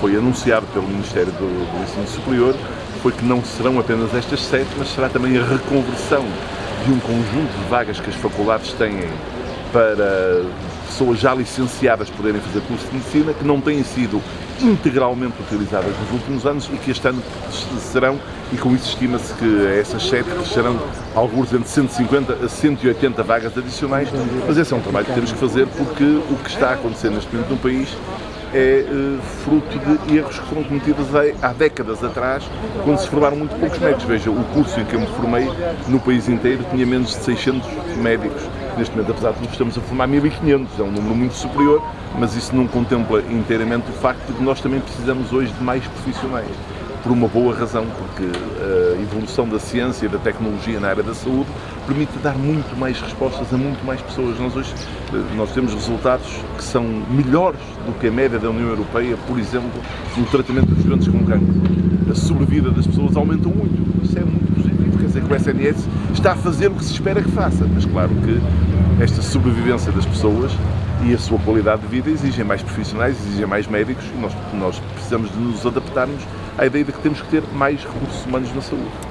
foi anunciado pelo Ministério do, do Ensino Superior foi que não serão apenas estas sete, mas será também a reconversão de um conjunto de vagas que as faculdades têm para pessoas já licenciadas poderem fazer curso de medicina, que não têm sido integralmente utilizadas nos últimos anos e que este ano serão, e com isso estima-se que essas sete serão alguns entre 150 a 180 vagas adicionais, mas esse é um trabalho que temos que fazer porque o que está a acontecer neste momento no país é uh, fruto de erros que foram cometidos há décadas atrás, quando se formaram muito poucos médicos. Veja, o curso em que eu me formei no país inteiro tinha menos de 600 médicos. Neste momento, apesar de nós estamos a formar 1.500, é um número muito superior, mas isso não contempla inteiramente o facto de que nós também precisamos hoje de mais profissionais por uma boa razão, porque a evolução da ciência e da tecnologia na área da saúde permite dar muito mais respostas a muito mais pessoas. Nós hoje nós temos resultados que são melhores do que a média da União Europeia, por exemplo, no tratamento dos doentes com cancro. A sobrevida das pessoas aumenta muito. Isso é muito o SNS está a fazer o que se espera que faça, mas claro que esta sobrevivência das pessoas e a sua qualidade de vida exigem mais profissionais, exigem mais médicos e nós, nós precisamos de nos adaptarmos à ideia de que temos que ter mais recursos humanos na saúde.